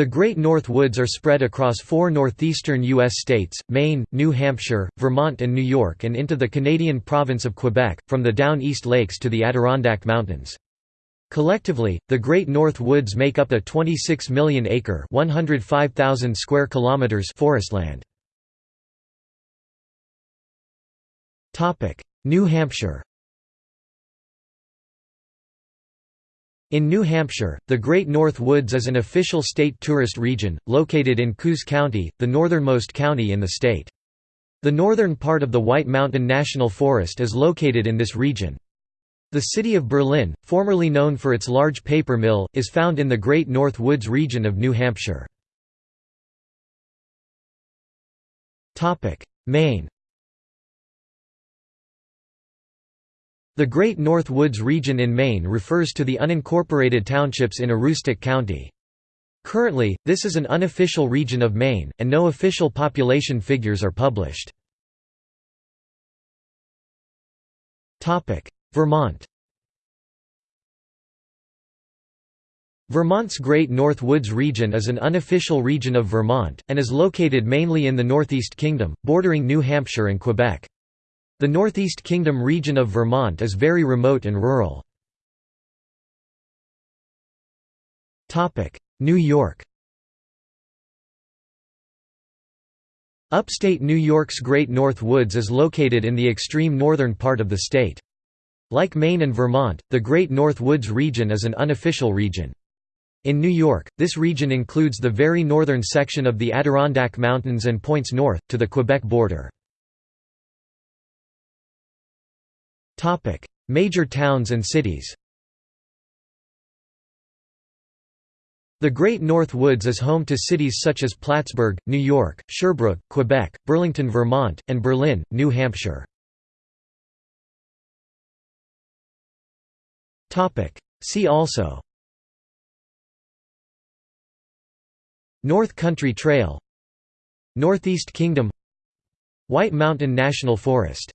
The Great North Woods are spread across four northeastern U.S. states, Maine, New Hampshire, Vermont and New York and into the Canadian province of Quebec, from the Down East Lakes to the Adirondack Mountains. Collectively, the Great North Woods make up a 26 million acre (105,000 square kilometers) forestland. Topic: New Hampshire. In New Hampshire, the Great North Woods is an official state tourist region, located in Coos County, the northernmost county in the state. The northern part of the White Mountain National Forest is located in this region. The city of Berlin, formerly known for its large paper mill, is found in the Great North Woods region of New Hampshire. Maine The Great North Woods region in Maine refers to the unincorporated townships in Aroostook County. Currently, this is an unofficial region of Maine, and no official population figures are published. Vermont Vermont's Great North Woods region is an unofficial region of Vermont, and is located mainly in the Northeast Kingdom, bordering New Hampshire and Quebec. The Northeast Kingdom region of Vermont is very remote and rural. New York Upstate New York's Great North Woods is located in the extreme northern part of the state. Like Maine and Vermont, the Great North Woods region is an unofficial region. In New York, this region includes the very northern section of the Adirondack Mountains and points north, to the Quebec border. Major towns and cities The Great North Woods is home to cities such as Plattsburgh, New York, Sherbrooke, Quebec, Burlington, Vermont, and Berlin, New Hampshire. See also North Country Trail Northeast Kingdom White Mountain National Forest